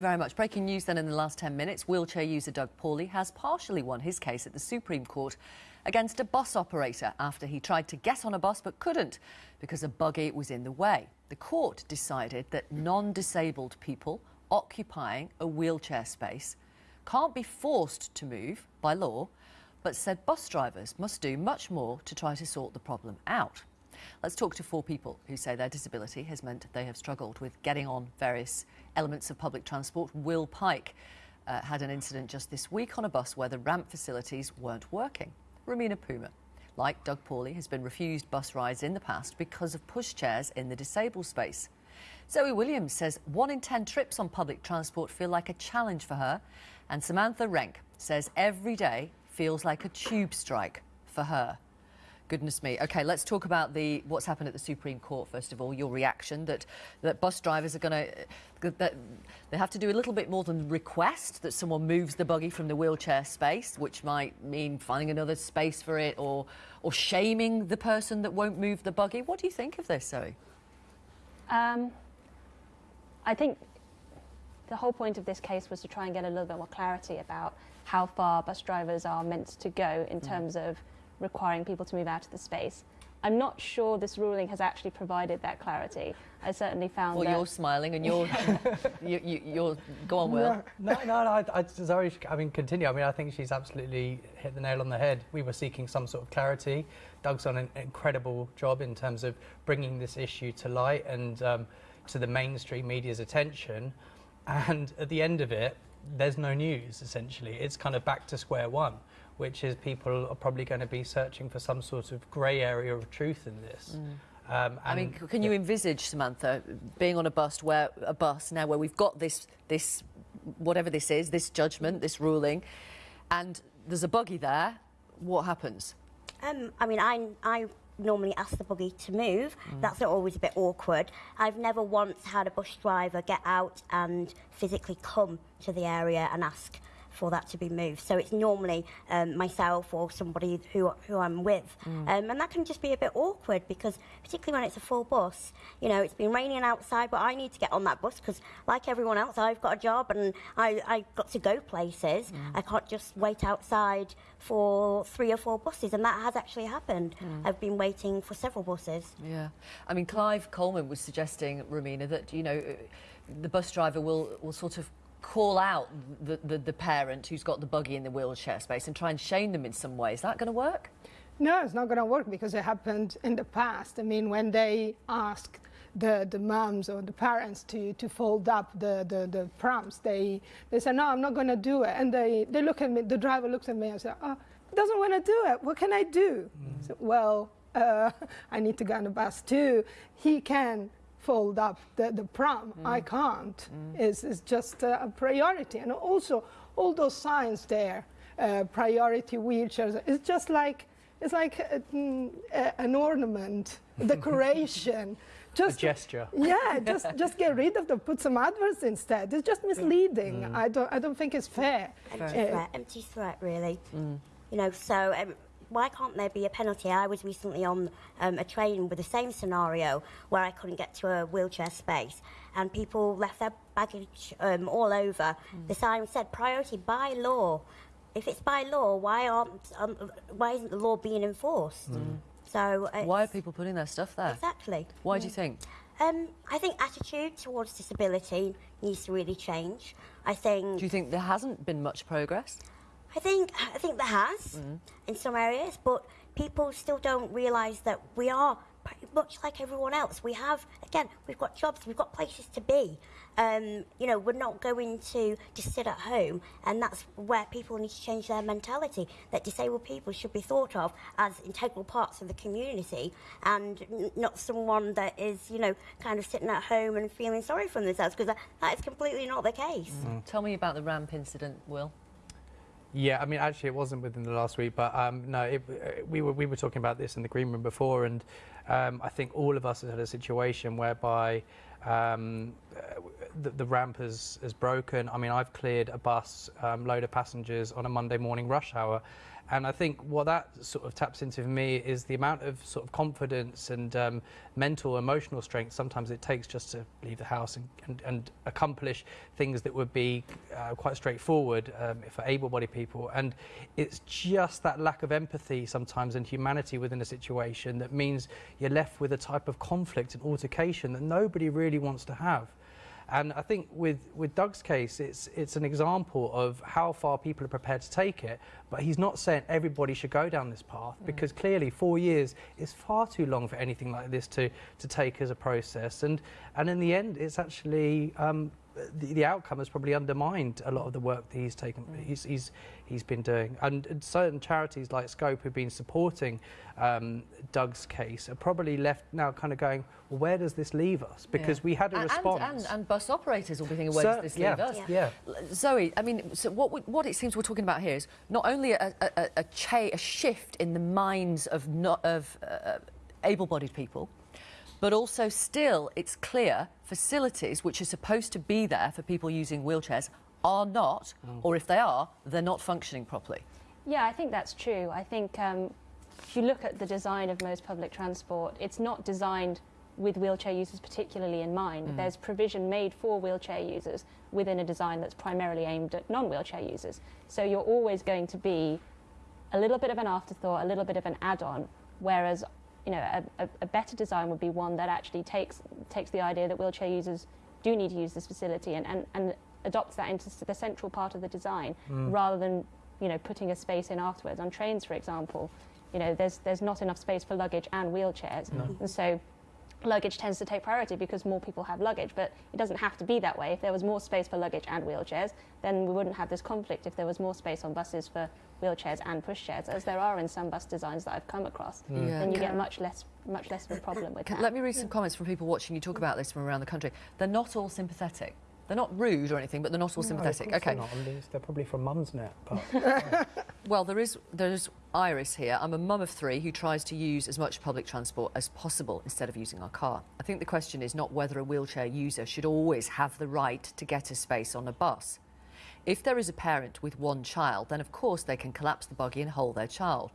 Very much. Breaking news then in the last 10 minutes. Wheelchair user Doug Paulley has partially won his case at the Supreme Court against a bus operator after he tried to get on a bus but couldn't because a buggy was in the way. The court decided that non-disabled people occupying a wheelchair space can't be forced to move by law, but said bus drivers must do much more to try to sort the problem out. Let's talk to four people who say their disability has meant they have struggled with getting on various elements of public transport. Will Pike uh, had an incident just this week on a bus where the ramp facilities weren't working. Romina Puma, like Doug Paulley, has been refused bus rides in the past because of pushchairs in the disabled space. Zoe Williams says one in 10 trips on public transport feel like a challenge for her. And Samantha Renke says every day feels like a tube strike for her. Goodness me. Okay, let's talk about the what's happened at the Supreme Court first of all. Your reaction that that bus drivers are going to that they have to do a little bit more than request that someone moves the buggy from the wheelchair space, which might mean finding another space for it or or shaming the person that won't move the buggy. What do you think of this, Zoe? Um, I think the whole point of this case was to try and get a little bit more clarity about how far bus drivers are meant to go in mm. terms of requiring people to move out of the space. I'm not sure this ruling has actually provided that clarity. I certainly found well, that... you're smiling and you're, you, you, you're, go on, Will. No, no, no, I, I, sorry, I mean, continue. I mean, I think she's absolutely hit the nail on the head. We were seeking some sort of clarity. Doug's done an incredible job in terms of bringing this issue to light and um, to the mainstream media's attention. And at the end of it, there's no news, essentially. It's kind of back to square one which is people are probably going to be searching for some sort of grey area of truth in this. Mm. Um, I mean, can you envisage, Samantha, being on a bus where a bus now where we've got this this whatever this is, this judgment, this ruling, and there's a buggy there? What happens? Um, I mean, I I normally ask the buggy to move. Mm. That's not always a bit awkward. I've never once had a bus driver get out and physically come to the area and ask for that to be moved. So it's normally um, myself or somebody who, who I'm with. Mm. Um, and that can just be a bit awkward because particularly when it's a full bus, you know, it's been raining outside, but I need to get on that bus because like everyone else, I've got a job and I, I got to go places. Mm. I can't just wait outside for three or four buses and that has actually happened. Mm. I've been waiting for several buses. Yeah. I mean, Clive Coleman was suggesting, Romina, that, you know, the bus driver will, will sort of call out the, the, the, parent who's got the buggy in the wheelchair space and try and shame them in some way. Is that going to work? No, it's not going to work because it happened in the past. I mean, when they asked the, the moms or the parents to, to fold up the, the, the prams, they, they said, no, I'm not going to do it. And they, they look at me, the driver looks at me and says, oh, doesn't want to do it. What can I do? Mm. So, well, uh, I need to go on the bus too. He can fold up the, the pram. Mm. I can't. Mm. It's, it's just a priority. And also, all those signs there, uh, priority wheelchairs, it's just like, it's like a, mm, a, an ornament, decoration. Just, a gesture. Yeah, just just get rid of them. Put some adverts instead. It's just misleading. Mm. I don't I don't think it's fair. Empty uh, threat. Empty threat, really. Mm. You know, so um, why can't there be a penalty? I was recently on um, a train with the same scenario where I couldn't get to a wheelchair space and people left their baggage um, all over. Mm. The sign said priority by law. If it's by law, why aren't um, why isn't the law being enforced? Mm. So why are people putting their stuff there? Exactly. Why mm. do you think? Um, I think attitude towards disability needs to really change. I think. Do you think there hasn't been much progress? I think I think there has mm. in some areas, but people still don't realise that we are pretty much like everyone else. We have again, we've got jobs, we've got places to be. Um, you know, we're not going to just sit at home, and that's where people need to change their mentality. That disabled people should be thought of as integral parts of the community, and not someone that is, you know, kind of sitting at home and feeling sorry for themselves, because that, that is completely not the case. Mm. Tell me about the ramp incident, Will. Yeah, I mean, actually, it wasn't within the last week, but um, no, it, uh, we were we were talking about this in the green room before, and um, I think all of us have had a situation whereby um, the, the ramp has, has broken. I mean, I've cleared a bus um, load of passengers on a Monday morning rush hour. And I think what that sort of taps into for me is the amount of sort of confidence and um, mental, emotional strength sometimes it takes just to leave the house and, and, and accomplish things that would be uh, quite straightforward um, for able-bodied people. And it's just that lack of empathy sometimes and humanity within a situation that means you're left with a type of conflict and altercation that nobody really wants to have. And I think with, with Doug's case, it's, it's an example of how far people are prepared to take it. But he's not saying everybody should go down this path because clearly four years is far too long for anything like this to, to take as a process. And, and in the end, it's actually um, the, the outcome has probably undermined a lot of the work that he's taken, he's, he's, he's been doing. And, and certain charities like Scope who've been supporting um, Doug's case are probably left now kind of going, well, where does this leave us? Because Yeah. we had a And- response. And, and, bus operators will be thinking, where Cer- does this yeah, leave us? yeah. Zoe, I mean, so what, we, what it seems we're talking about here is not only a, a, a, a shift in the minds of, not, of uh, able-bodied people, but also still it's clear facilities which are supposed to be there for people using wheelchairs are not, Mm. or if they are, they're not functioning properly. Yeah, I think that's true. I think um, if you look at the design of most public transport, it's not designed with wheelchair users particularly in mind. There's provision made for wheelchair users within a design that's primarily aimed at non-wheelchair users. So you're always going to be a little bit of an afterthought, a little bit of an add-on, whereas you know a, a, a better design would be one that actually takes takes the idea that wheelchair users do need to use this facility and, and, and adopts that into the central part of the design mm. rather than you know putting a space in afterwards. On trains for example you know there's there's not enough space for luggage and wheelchairs. And so luggage tends to take priority because more people have luggage but it doesn't have to be that way. If there was more space for luggage and wheelchairs then we wouldn't have this conflict. If there was more space on buses for wheelchairs and pushchairs as there are in some bus designs that I've come across mm. Yeah. then you get much less much less of a problem with Can- that Let me read some comments from people watching you talk about this from around the country. They're not all sympathetic. They're not rude or anything, but they're not all No, sympathetic. course they're Okay. not. They're probably from Mumsnet, but Well, there is there's Iris here. I'm a mum of three who tries to use as much public transport as possible instead of using our car. I think the question is not whether a wheelchair user should always have the right to get a space on a bus. If there is a parent with one child, then of course they can collapse the buggy and hold their child.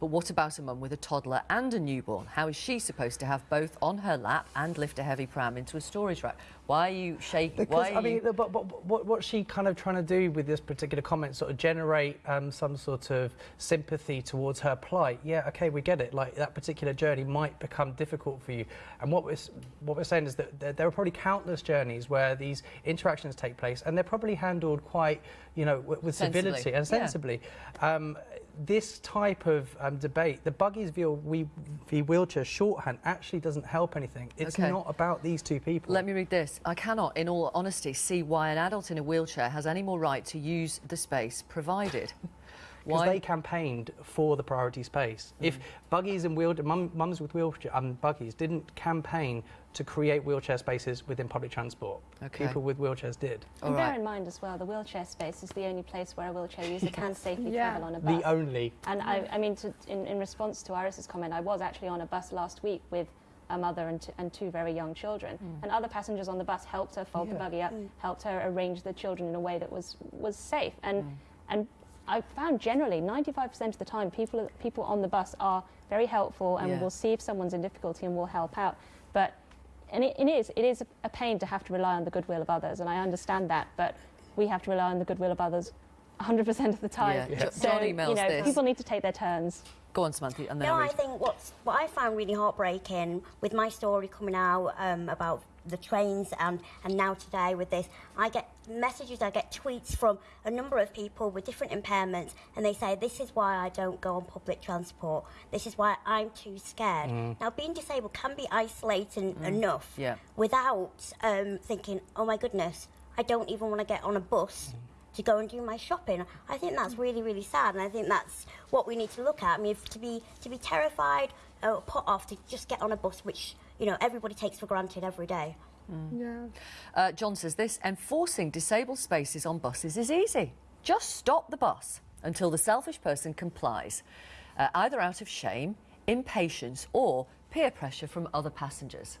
But what about a mum with a toddler and a newborn? How is she supposed to have both on her lap and lift a heavy pram into a storage rack? Why are you shaking? Because, Why are I mean, you... but, but, what, what's she kind of trying to do with this particular comment? Sort of generate um, some sort of sympathy towards her plight. Yeah, okay, we get it. Like that particular journey might become difficult for you. And what we're what we're saying is that there, there are probably countless journeys where these interactions take place, and they're probably handled quite, you know, with, with civility and Yeah. sensibly. Um, this type of um, debate, the buggies v, wheelchair shorthand, actually doesn't help anything. It's Okay. not about these two people. Let me read this. I cannot, in all honesty, see why an adult in a wheelchair has any more right to use the space provided. because they campaigned for the priority space. Mm. If buggies and wheel, mum, mums with wheelchair um, buggies didn't campaign to create wheelchair spaces within public transport, Okay. people with wheelchairs did. All and bear in mind as well the wheelchair space is the only place where a wheelchair user can safely Yeah. travel on a bus The only. And I, I mean, to, in, in response to Iris's comment, I was actually on a bus last week with a mother and, t- and two very young children. And other passengers on the bus helped her fold the buggy up, helped her arrange the children in a way that was, was safe. And, and I found generally 95% of the time people, people on the bus are very helpful and Yeah. will see if someone's in difficulty and will help out. But and it, it is it is a pain to have to rely on the goodwill of others, and I understand that. But we have to rely on the goodwill of others 100% of the time. Yeah. Jo- So John emails you know, this. people need to take their turns. Go on, Samantha, and then No, I'll I think what's what I found really heartbreaking with my story coming out um, about the trains and and now today with this, I get messages, I get tweets from a number of people with different impairments, and they say this is why I don't go on public transport. This is why I'm too scared. Now, being disabled can be isolating enough Yeah. without um, thinking, oh my goodness, I don't even want to get on a bus to go and do my shopping. I think that's really, really sad, and I think that's what we need to look at. I mean, if, to be to be terrified or put off to just get on a bus, which you know everybody takes for granted every day. Yeah. Uh, John says this enforcing disabled spaces on buses is easy. Just stop the bus until the selfish person complies, uh, either out of shame, impatience, or peer pressure from other passengers.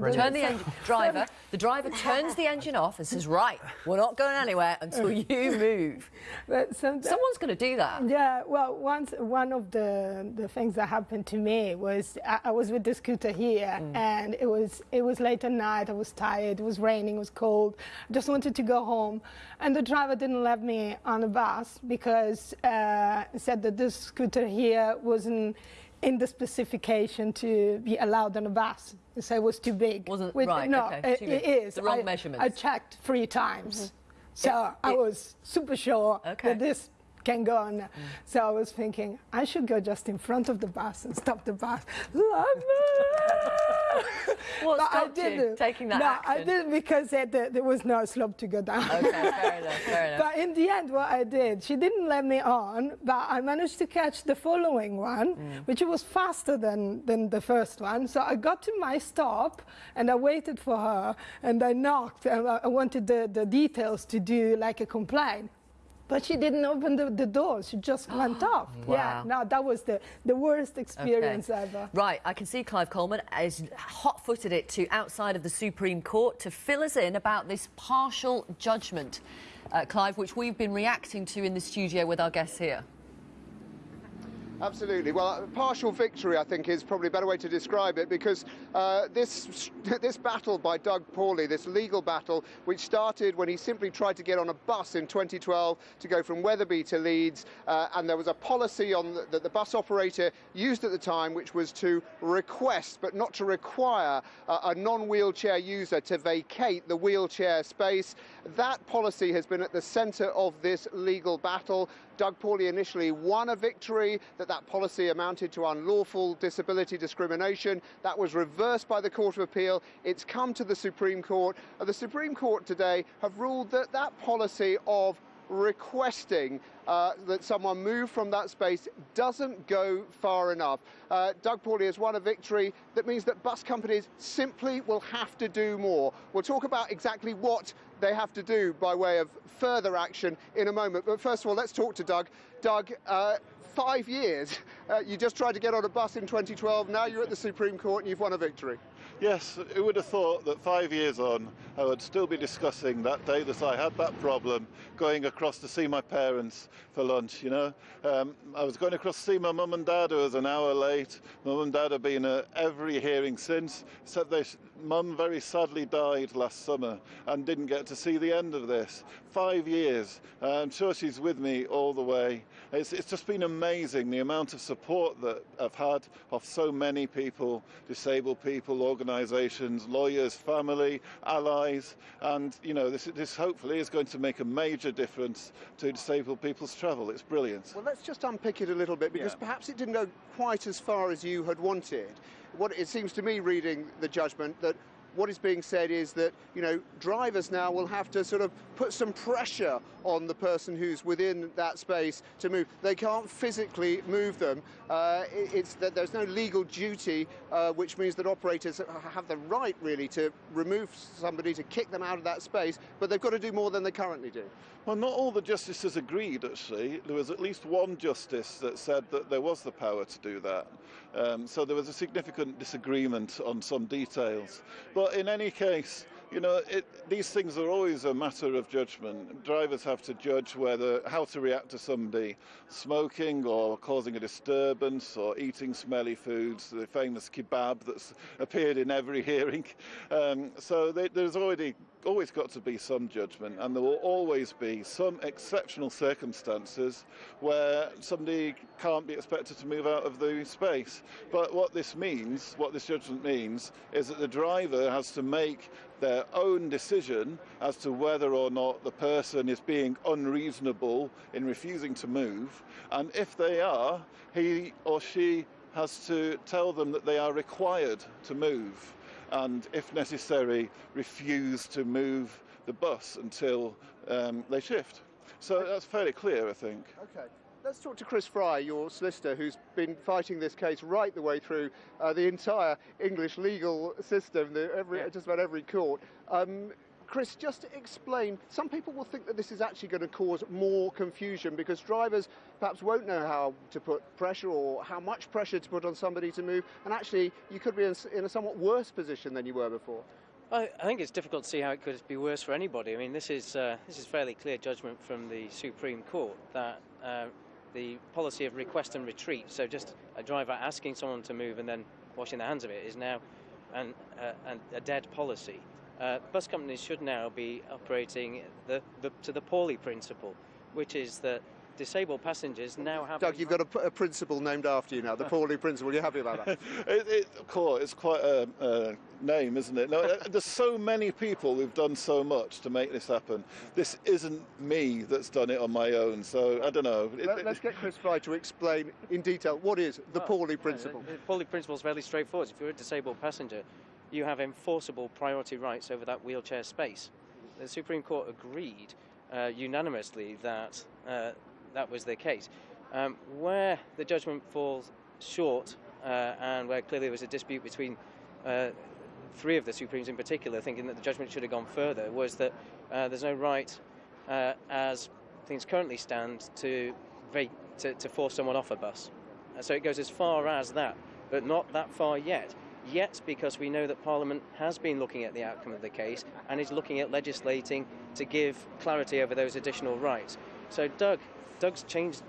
Turn the engine, driver. The driver turns the engine off and says, "Right, we're not going anywhere until you move." But Someone's going to do that. Yeah, well, once one of the the things that happened to me was I, I was with the scooter here, and it was it was late at night. I was tired. It was raining. It was cold. I just wanted to go home, and the driver didn't let me on the bus because uh, he said that this scooter here wasn't in the specification to be allowed on a bus. So it was too big. Wasn't- With- right, No, okay, it, big. is. The wrong I, measurements. I checked three times. Mm-hmm. So I it- was super sure Okay. that this can go on. Mm. So I was thinking I should go just in front of the bus and stop the bus. What I didn't. taking that no, action? I didn't because there, there, there was no slope to go down. Okay, fair enough. Fair enough. But in the end, what I did, she didn't let me on, but I managed to catch the following one, Mm. which was faster than, than the first one. So I got to my stop and I waited for her and I knocked and I I wanted the, the details to do like a complaint. But she didn't open the, the door. She just went off. Wow. Yeah, no, that was the, the worst experience Okay. ever. Right, I can see Clive Coleman has hot-footed it to outside of the Supreme Court to fill us in about this partial judgment, uh, Clive, which we've been reacting to in the studio with our guests here. Absolutely. Well, partial victory, I think, is probably a better way to describe it because uh, this this battle by Doug Paulley, this legal battle, which started when he simply tried to get on a bus in 2012 to go from Wetherby to Leeds, uh, and there was a policy on the, that the bus operator used at the time, which was to request but not to require a non-wheelchair user to vacate the wheelchair space. That policy has been at the centre of this legal battle. Doug Paulley initially won a victory that that policy amounted to unlawful disability discrimination. That was reversed by the Court of Appeal. It's come to the Supreme Court. And the Supreme Court today have ruled that that policy of requesting uh, that someone move from that space doesn't go far enough. Uh, Doug Paulley has won a victory that means that bus companies simply will have to do more. We'll talk about exactly what they have to do by way of further action in a moment. But first of all, let's talk to Doug. Doug, uh, five years. Uh, you just tried to get on a bus in 2012. Now you're at the Supreme Court and you've won a victory. Yes, who would have thought that five years on, I would still be discussing that day that I had that problem, going across to see my parents for lunch, you know. Um, I was going across to see my mum and dad, who was an hour late. Mum and dad have been at every hearing since, except they, mum very sadly died last summer and didn't get to see the end of this. Five years. Uh, I'm sure she's with me all the way. It's, it's just been amazing the amount of support that I've had of so many people, disabled people, organisations, lawyers, family, allies, and you know this, this hopefully is going to make a major difference to disabled people's travel. It's brilliant. Well, let's just unpick it a little bit because Yeah. perhaps it didn't go quite as far as you had wanted. What it seems to me, reading the judgment, that what is being said is that you know drivers now will have to sort of put some pressure on the person who's within that space to move. They can't physically move them. Uh, it's that there's no legal duty, uh, which means that operators have the right really to remove somebody to kick them out of that space, but they've got to do more than they currently do. Well, not all the justices agreed, actually. There was at least one justice that said that there was the power to do that. Um, so there was a significant disagreement on some details. But in any case, you know, it, these things are always a matter of judgment. Drivers have to judge whether how to react to somebody smoking or causing a disturbance or eating smelly foods, the famous kebab that's appeared in every hearing. Um, so they, there's already always got to be some judgment, and there will always be some exceptional circumstances where somebody can't be expected to move out of the space. But what this means, what this judgment means, is that the driver has to make their own decision as to whether or not the person is being unreasonable in refusing to move, and if they are, he or she has to tell them that they are required to move and, if necessary, refuse to move the bus until um, they shift. So that's fairly clear, I think. Okay. Let's talk to Chris Fry, your solicitor, who's been fighting this case right the way through uh, the entire English legal system, the, every, just about every court. Um, Chris, just to explain, some people will think that this is actually going to cause more confusion because drivers perhaps won't know how to put pressure or how much pressure to put on somebody to move, and actually you could be in, in a somewhat worse position than you were before. I, I think it's difficult to see how it could be worse for anybody. I mean, this is uh, this is fairly clear judgment from the Supreme Court that uh, the policy of request and retreat, so just a driver asking someone to move and then washing their hands of it, is now an, uh, an, a dead policy. Uh, bus companies should now be operating the, the, to the Paulley principle, which is that disabled passengers now have. Doug, you've got a, a, principle named after you now, the Paulley principle. You're happy about that? it, it, of course, it's quite a, a name, isn't it? No, uh, there's so many people who've done so much to make this happen. This isn't me that's done it on my own, so I don't know. Let, us get Chris Fry to explain in detail what is the well, Paulley principle. The, the Paulley principle is fairly straightforward. If you're a disabled passenger, you have enforceable priority rights over that wheelchair space. The Supreme Court agreed uh, unanimously that uh, that was the case. Um, where the judgment falls short, uh, and where clearly there was a dispute between uh, three of the Supremes in particular, thinking that the judgment should have gone further, was that uh, there's no right, uh, as things currently stand, to, to, to force someone off a bus. so it goes as far as that, but not that far yet yet because we know that Parliament has been looking at the outcome of the case and is looking at legislating to give clarity over those additional rights. So Doug Doug's changed.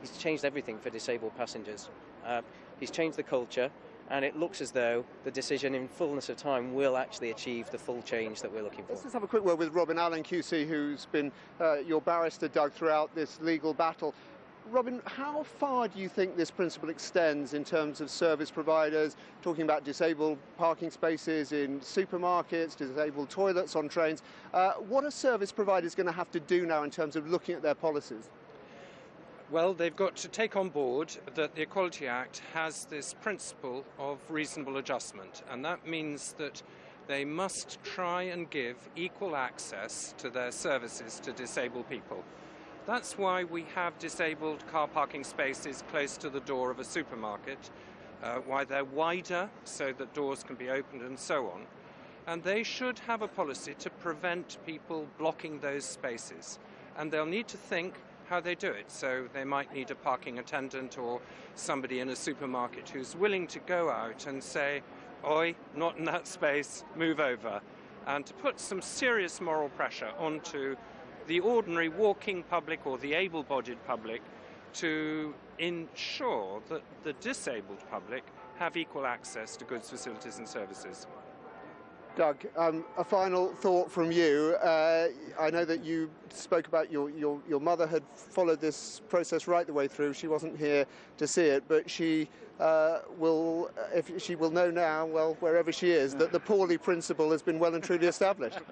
He's changed everything for disabled passengers. Uh, he's changed the culture, and it looks as though the decision, in fullness of time, will actually achieve the full change that we're looking for. Let's just have a quick word with Robin Allen QC, who's been uh, your barrister, Doug, throughout this legal battle. Robin, how far do you think this principle extends in terms of service providers, talking about disabled parking spaces in supermarkets, disabled toilets on trains? Uh, what are service providers going to have to do now in terms of looking at their policies? Well, they've got to take on board that the Equality Act has this principle of reasonable adjustment, and that means that they must try and give equal access to their services to disabled people. That's why we have disabled car parking spaces close to the door of a supermarket, uh, why they're wider so that doors can be opened and so on. And they should have a policy to prevent people blocking those spaces. And they'll need to think how they do it. So they might need a parking attendant or somebody in a supermarket who's willing to go out and say, Oi, not in that space, move over. And to put some serious moral pressure onto the ordinary walking public or the able bodied public to ensure that the disabled public have equal access to goods, facilities, and services. Doug, um, a final thought from you. Uh, I know that you spoke about your, your, your mother had followed this process right the way through. She wasn't here to see it, but she uh, will, if she will know now, well, wherever she is, that the Paulley principle has been well and truly established.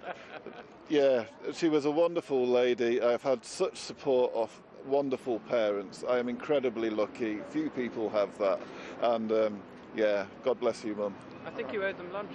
Yeah, she was a wonderful lady. I've had such support of wonderful parents. I am incredibly lucky. Few people have that. And um, yeah, God bless you, Mum. I think you owed them lunch.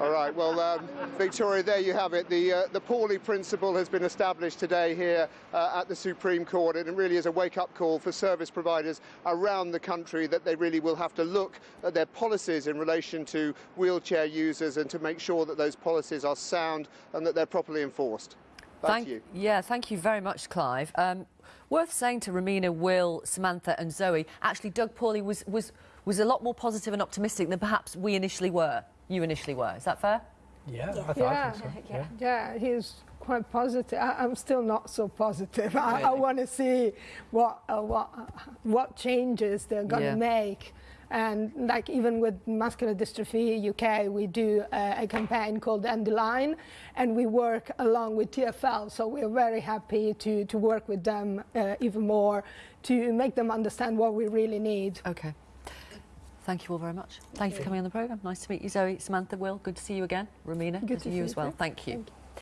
All right, well, um, Victoria, there you have it. The, uh, the Paulley principle has been established today here uh, at the Supreme Court, and it really is a wake-up call for service providers around the country that they really will have to look at their policies in relation to wheelchair users and to make sure that those policies are sound and that they're properly enforced. Back thank, you. Yeah, thank you very much, Clive. Um, worth saying to Romina, Will, Samantha and Zoe, actually Doug Paulley was, was, was a lot more positive and optimistic than perhaps we initially were you initially were. Is that fair? Yeah, yeah. I, th- I think so. Yeah. yeah, he's quite positive. I, am still not so positive. I, I want to see what uh, what uh, what changes they're going to yeah. make. And like even with Muscular Dystrophy UK, we do a, a, campaign called End the Line, and we work along with TFL. So we're very happy to, to work with them uh, even more to make them understand what we really need. Okay. Thank you all very much. Thank you for coming on the programme. Nice to meet you, Zoe, Samantha, Will. Good to see you again. Romina, good, to, see you as well. Thank you. Thank you.